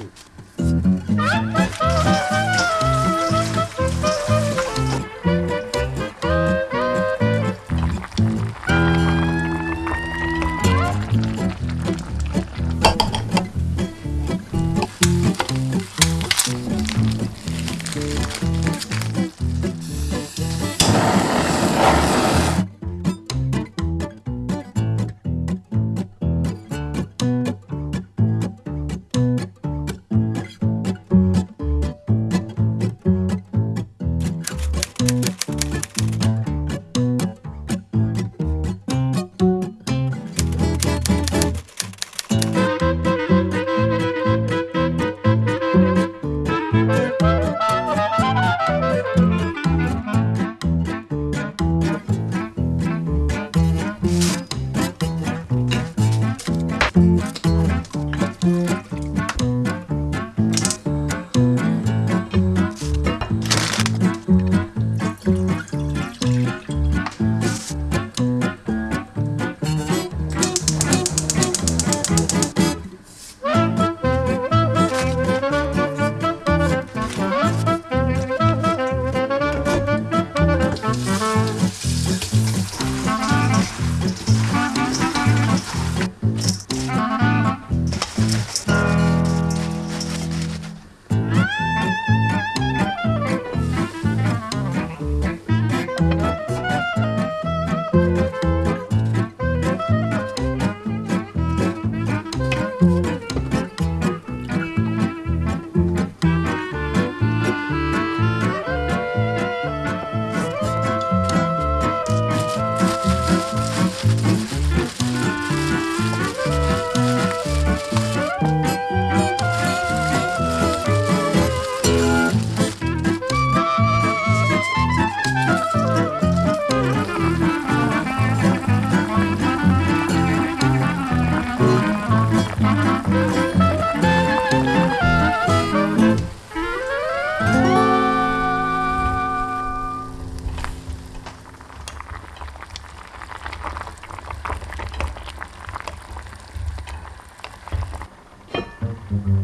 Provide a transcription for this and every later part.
too. Mm-hmm.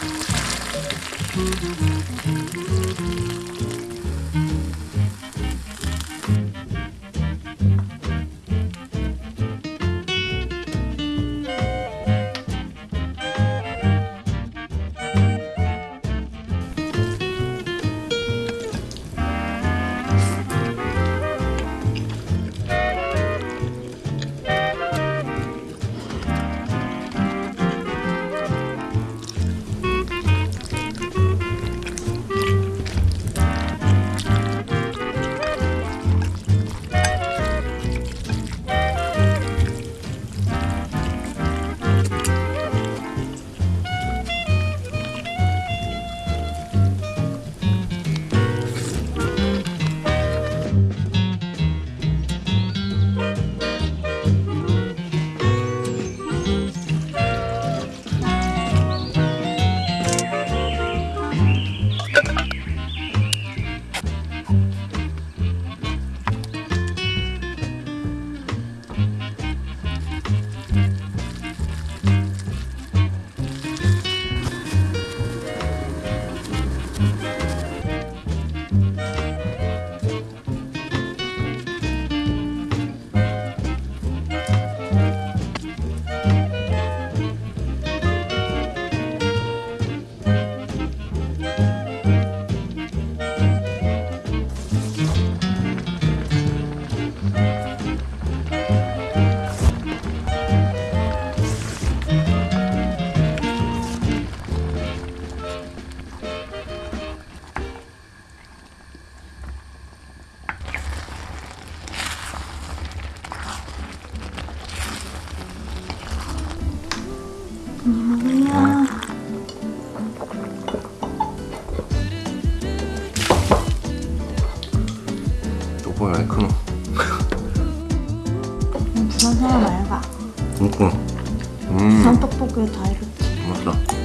Thank you. 요거 왜 크노? 부산 사람 알바. 그니까 부산 떡볶이 다 이렇지.